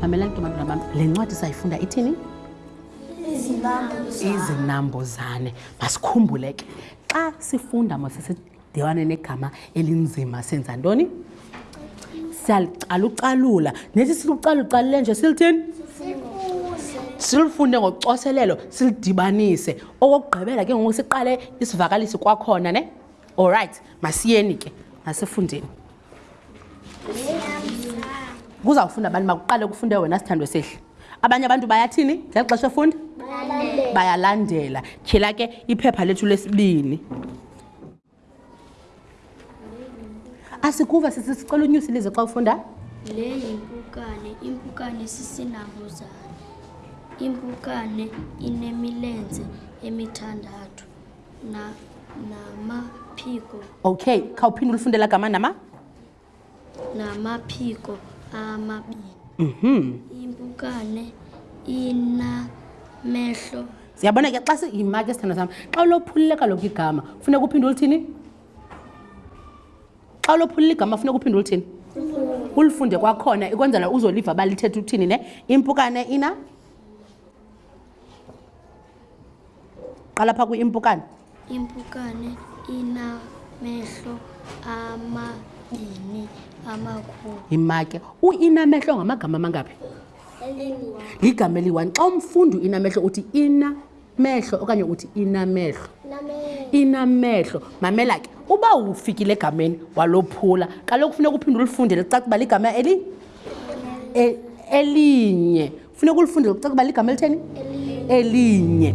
mamela ntombantwana bam le ncwadi sayifunda ithini izinambuzane masikhumbule ke xa sifunda masisidiwane negama elinzima senza ntoni siyalucalucalula nesi silucalucalule nje silithini silufunde ngocoselelo silidibanise okokugqibela ke ngoku siqale isivakalisi kwakhona ne all right masiyeni ke masifundeni kuzawufunda abantu makuqale kufunde wena sithandwe sehle abanye abantu bayathini ngeli xesha efunda bayalandela tyhela ke iphepha lethu lesibini asikuva sisi sicela unyusi lize xa ufunda le yimpukane impukane sisinabuzane impukane inemilenze emithandathu namaphiko okay khawuphinde ulifunde la gama nama namaphiko amabini mhm impukane inamehlo siyabona ke xa siyimaki esithandwa sam xa ulophulile kaloku igama funeka uphinde ulithini xa ulophulile igama funeka uphinde ulithini ulifunde kwakhona ikwenzela uzoliva balithetha uthini ne impukane ina qala phaa kwi-impukane impukane inamehlo amabini amakhulu yimake uinamehlo ngamagama amangaphi ligama eliyi-one xa umfundi uinamehlo uthi inamehlo okanye uthi inamehlo inamehlo mamela ke uba ufikile egameni walophula kaloku funeka uphinde ulifundele licaca uba ligama eli e, elinye funeka ulifundele kuceka uba ligama elitheni elinye